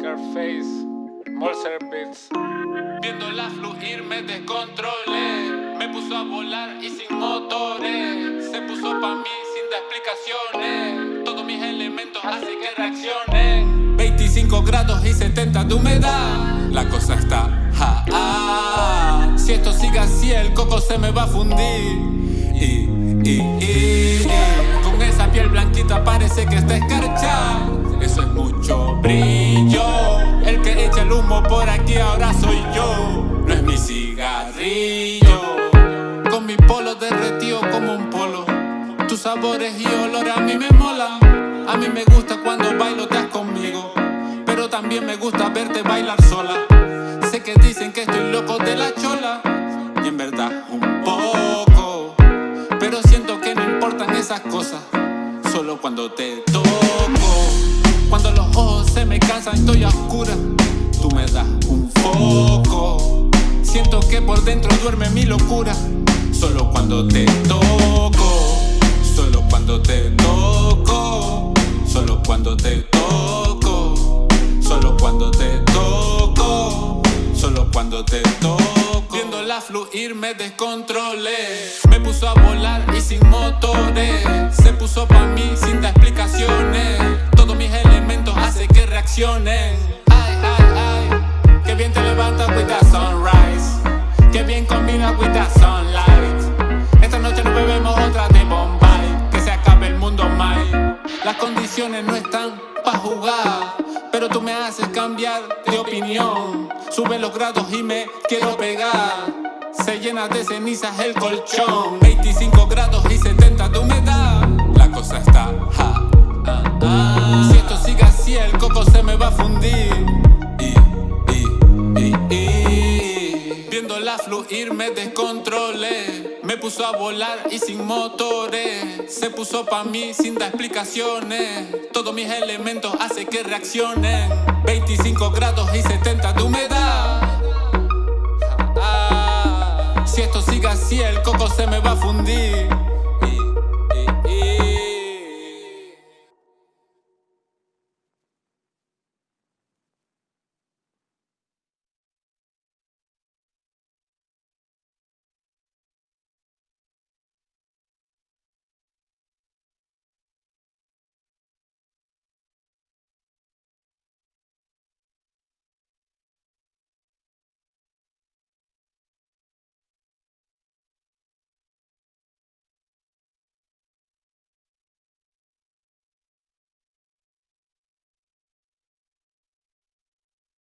Face, Molser Beats. Viéndola fluir me descontrolé. Me puso a volar y sin motores. Se puso pa' mí sin dar explicaciones. Todos mis elementos hacen que reaccionen 25 grados y 70 de humedad. La cosa está ja. Si esto sigue así el coco se me va a fundir. Y, y, y, Con esa piel blanquita parece que está escarchada aquí ahora soy yo. No es mi cigarrillo. Con mi polo derretido como un polo. Tus sabores y olor a mí me mola A mí me gusta cuando bailo te conmigo. Pero también me gusta verte bailar sola. Sé que dicen que estoy loco de la chola. Y en verdad un poco. Pero siento que no importan esas cosas. Solo cuando te toco. Cuando los ojos se me cansan estoy a oscura. Tú me das un locura. Solo cuando te toco Solo cuando te toco Solo cuando te toco Solo cuando te toco Solo cuando te toco. Viéndola fluir me descontrolé Me puso a volar y sin motores. Se puso pa' mí sin dar explicaciones No están pa' jugar Pero tú me haces cambiar de opinión. Sube los grados y me quiero pegar. Se llena de cenizas el colchón. 25 grados y 70 de humedad La cosa está ja, ah, ah. Si esto sigue así el coco se me va a fundir Viéndola fluir me descontrolé Me puso a volar y sin motores. Se puso pa' mí sin dar explicaciones. Todos mis elementos hacen que reaccionen 25 grados y 70 de humedad